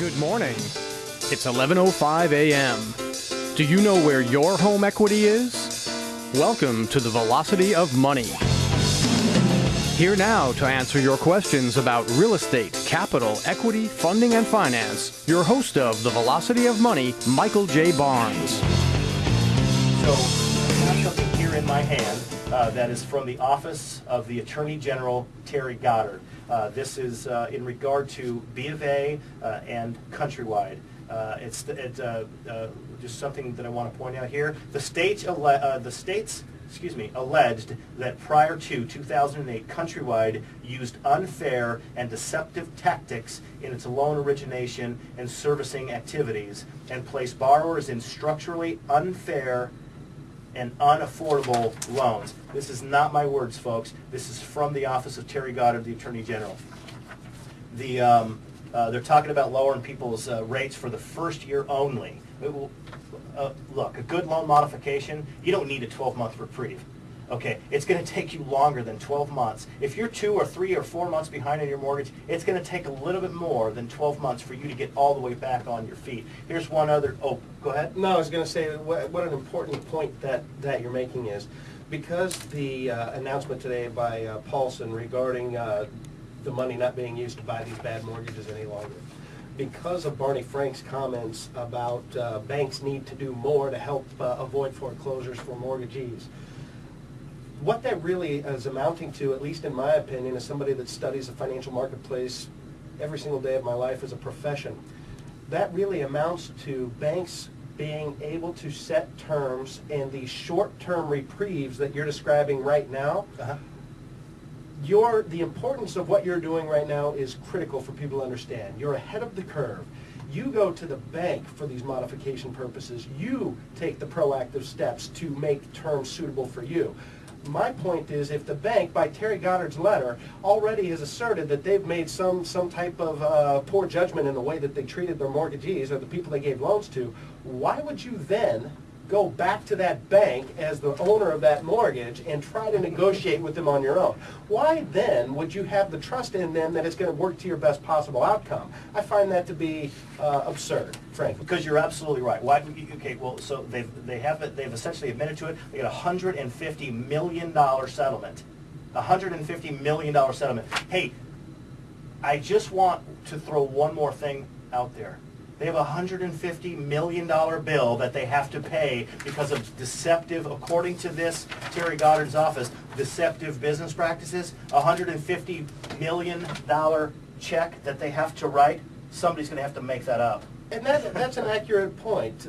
Good morning. It's 11:05 a.m. Do you know where your home equity is? Welcome to the Velocity of Money. Here now to answer your questions about real estate, capital, equity, funding, and finance, your host of the Velocity of Money, Michael J. Barnes. So I have something here in my hand uh, that is from the Office of the Attorney General, Terry Goddard. Uh, This is uh, in regard to B of A and Countrywide. It's, it, just something that I want to point out here. The state, the states, excuse me, alleged that prior to 2008, Countrywide used unfair and deceptive tactics in its loan origination and servicing activities and placed borrowers in structurally unfair and unaffordable loans. This is not my words, folks. This is from the Office of Terry Goddard, the Attorney General. The, um, uh, they're talking about lowering people's uh, rates for the first year only. Will, uh, look, a good loan modification, you don't need a 12-month reprieve. Okay, it's going to take you longer than 12 months. If you're two or three or four months behind on your mortgage, it's going to take a little bit more than 12 months for you to get all the way back on your feet. Here's one other, oh, go ahead. No, I was going to say, what, what an important point that, that you're making is, because the uh, announcement today by uh, Paulson regarding uh, the money not being used to buy these bad mortgages any longer, because of Barney Frank's comments about uh, banks need to do more to help uh, avoid foreclosures for mortgagees, what that really is amounting to, at least in my opinion, as somebody that studies the financial marketplace every single day of my life as a profession, that really amounts to banks being able to set terms and the short-term reprieves that you're describing right now, Uh-huh. your, the importance of what you're doing right now is critical for people to understand. You're ahead of the curve. You go to the bank for these modification purposes. You take the proactive steps to make terms suitable for you. My point is, if the bank, by Terry Goddard's letter, already has asserted that they've made some, some type of uh, poor judgment in the way that they treated their mortgagees or the people they gave loans to, why would you then go back to that bank as the owner of that mortgage and try to negotiate with them on your own. Why then would you have the trust in them that it's going to work to your best possible outcome? I find that to be uh, absurd, frankly. Because you're absolutely right. Why, okay, well, so they've, they have, it- they've essentially admitted to it. They got a hundred and fifty million dollar settlement. A hundred and fifty million dollar settlement. Hey, I just want to throw one more thing out there. They have a hundred and fifty million dollar bill that they have to pay because of deceptive, according to this Terry Goddard's office, deceptive business practices. A hundred and fifty million dollar check that they have to write. Somebody's gonna have to make that up. And that, that's an accurate point.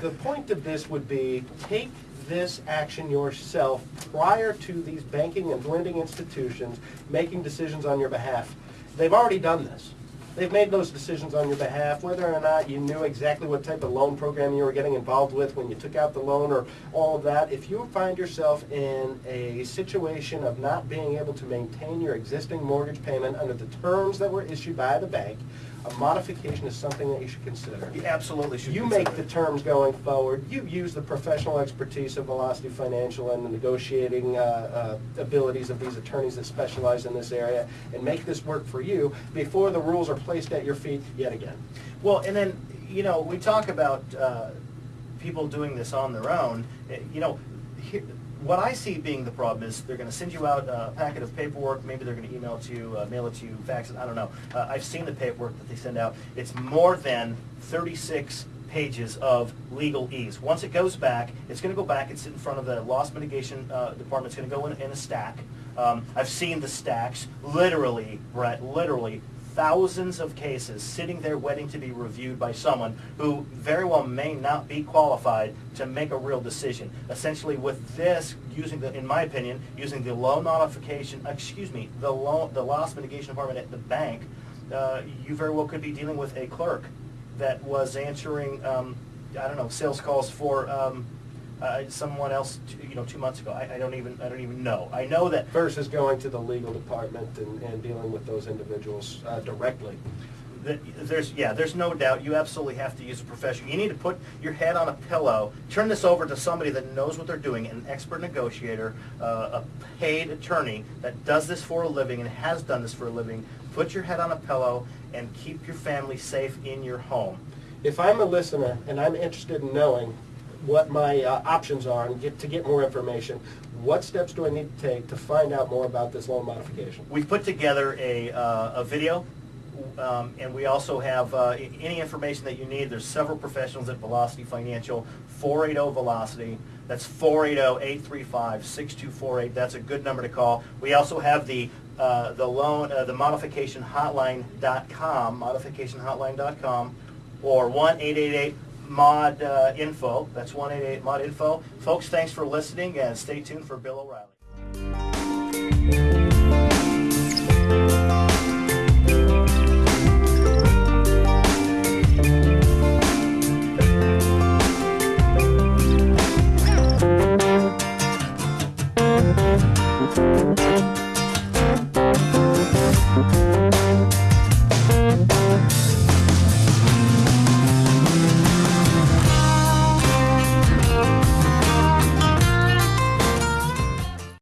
The point of this would be, take this action yourself prior to these banking and lending institutions making decisions on your behalf. They've already done this. They've made those decisions on your behalf, whether or not you knew exactly what type of loan program you were getting involved with when you took out the loan or all of that. If you find yourself in a situation of not being able to maintain your existing mortgage payment under the terms that were issued by the bank, a modification is something that you should consider. You absolutely should. You make the it. terms going forward. You use the professional expertise of Velocity Financial and the negotiating uh, uh, abilities of these attorneys that specialize in this area and make this work for you before the rules are placed at your feet yet again. Well, and then, you know, we talk about uh, people doing this on their own. Eh, You know, here, what I see being the problem is they're going to send you out a packet of paperwork. Maybe they're going to email it to you, uh, mail it to you, fax it. I don't know. Uh, I've seen the paperwork that they send out. It's more than 36 pages of legalese. Once it goes back, it's going to go back and sit in front of the loss mitigation uh, department. It's going to go in, in a stack. Um, I've seen the stacks, literally, Brett, literally thousands of cases sitting there waiting to be reviewed by someone who very well may not be qualified to make a real decision. Essentially with this, using the, in my opinion, using the loan modification, excuse me, the loan, the loss mitigation department at the bank, uh, you very well could be dealing with a clerk that was answering, um, I don't know, sales calls for, um, uh, someone else, t- you know, two months ago. I, I don't even, I don't even know. I know that Versus going to the legal department and, and dealing with those individuals uh, directly. The- There's, yeah, there's no doubt, you absolutely have to use a professional. You need to put your head on a pillow, turn this over to somebody that knows what they're doing, an expert negotiator, uh, a paid attorney that does this for a living and has done this for a living. Put your head on a pillow and keep your family safe in your home. If I'm a listener and I'm interested in knowing what my uh, options are and get, to get more information, what steps do I need to take to find out more about this loan modification? We've put together a, uh, a video, um, and we also have uh, any information that you need. There's several professionals at Velocity Financial, 480-VELOCITY. That's 480-835-6248. That's a good number to call. We also have the, uh, the loan, uh, the modificationhotline.com, modificationhotline.com, or 1-888-MOD-INFO. Uh, That's 1-888-MOD-INFO. Folks, thanks for listening, and stay tuned for Bill O'Reilly.